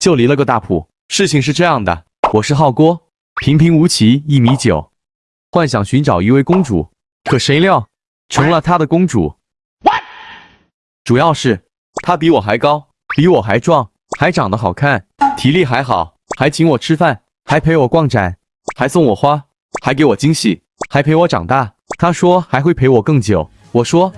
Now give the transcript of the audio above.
就离了个大谱。事情是这样的，我是浩郭，平平无奇，一米九，幻想寻找一位公主，可谁料成了他的公主。主要是他比我还高，比我还壮，还长得好看，体力还好，还请我吃饭，还陪我逛展，还送我花，还给我惊喜，还陪我长大。他说还会陪我更久。我说。